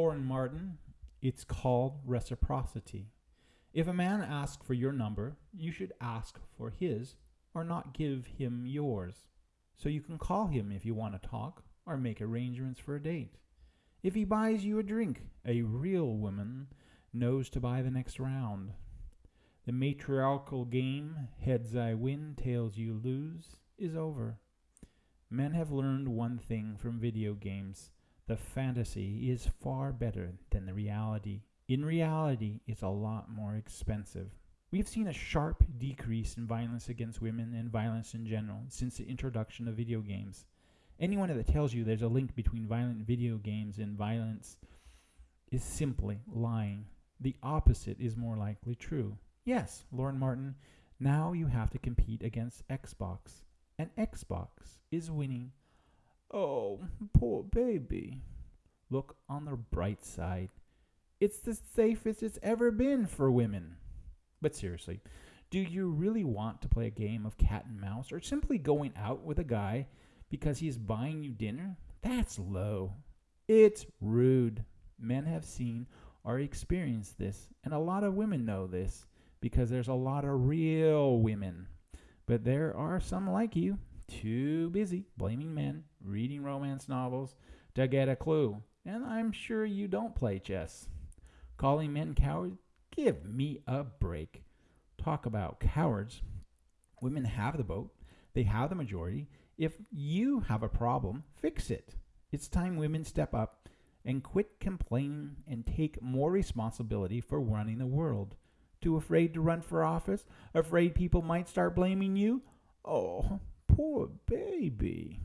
Lauren Martin, it's called reciprocity. If a man asks for your number, you should ask for his or not give him yours. So you can call him if you want to talk or make arrangements for a date. If he buys you a drink, a real woman knows to buy the next round. The matriarchal game, heads I win, tails you lose, is over. Men have learned one thing from video games the fantasy is far better than the reality. In reality, it's a lot more expensive. We've seen a sharp decrease in violence against women and violence in general since the introduction of video games. Anyone that tells you there's a link between violent video games and violence is simply lying. The opposite is more likely true. Yes, Lauren Martin, now you have to compete against Xbox, and Xbox is winning Oh, poor baby. Look on the bright side. It's the safest it's ever been for women. But seriously, do you really want to play a game of cat and mouse or simply going out with a guy because he's buying you dinner? That's low. It's rude. Men have seen or experienced this, and a lot of women know this because there's a lot of real women. But there are some like you too busy blaming men, reading romance novels to get a clue. And I'm sure you don't play chess. Calling men cowards? Give me a break. Talk about cowards. Women have the vote, they have the majority. If you have a problem, fix it. It's time women step up and quit complaining and take more responsibility for running the world. Too afraid to run for office? Afraid people might start blaming you? Oh, Poor baby.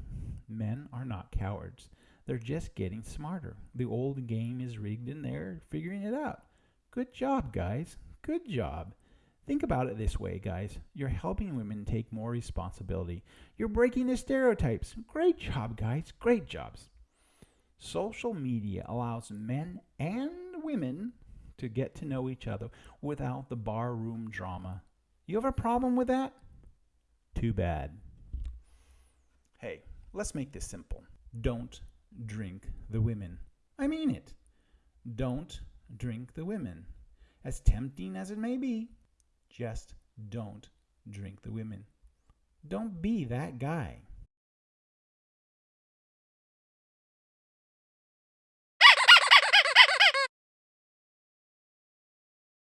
Men are not cowards. They're just getting smarter. The old game is rigged and they're figuring it out. Good job, guys. Good job. Think about it this way, guys. You're helping women take more responsibility. You're breaking the stereotypes. Great job, guys. Great jobs. Social media allows men and women to get to know each other without the barroom drama. You have a problem with that? Too bad. Hey, let's make this simple. Don't drink the women. I mean it. Don't drink the women. As tempting as it may be, just don't drink the women. Don't be that guy.